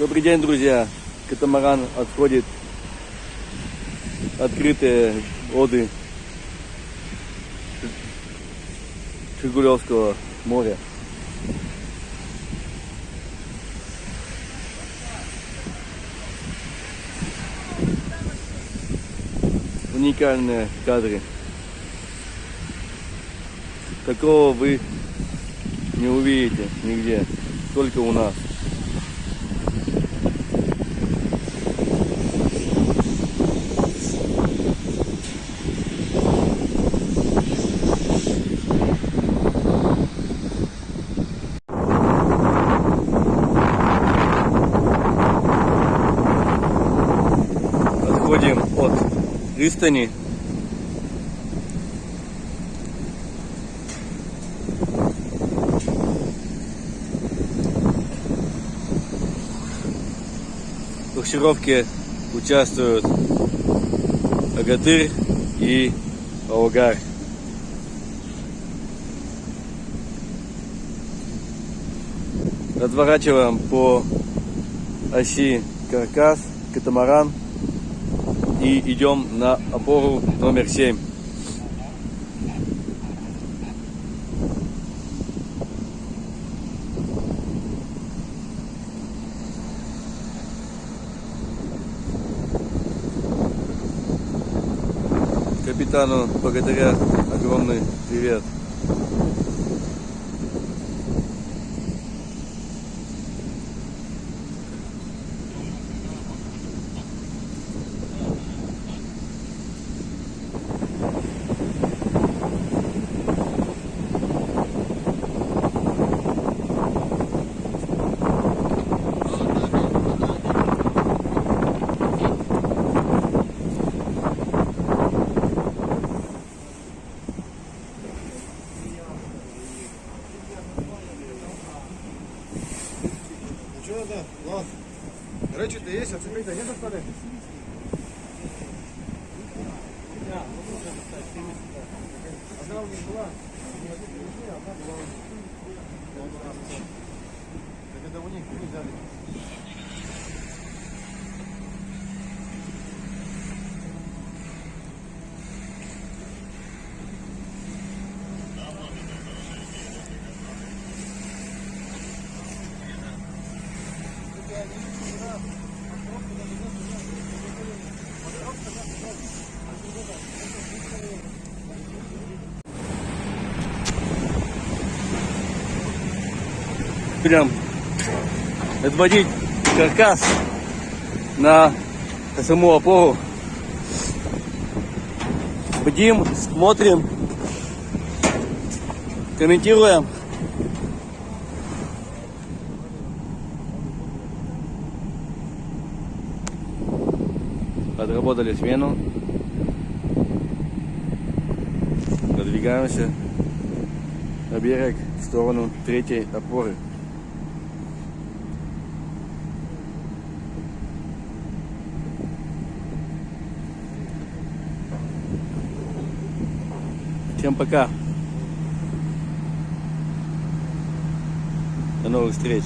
Добрый день, друзья! Катамаран отходит открытые воды Жигулевского моря. Уникальные кадры. Такого вы не увидите нигде, только у нас. Пристани. В буксировке участвуют Агатырь и Аугар. Разворачиваем по оси каркас, катамаран и идем на опору номер 7. Капитану Богатыря огромный привет. Что надо? Лав. Речи-то есть, а цепей-то нет остались? Одна у них принесли, а одна была у них. Так это у них, них взяли. Прям отводить каркас на саму опору. Бдим, смотрим, комментируем. Отработали смену. Продвигаемся на берег в сторону третьей опоры. Всем пока. До новых встреч.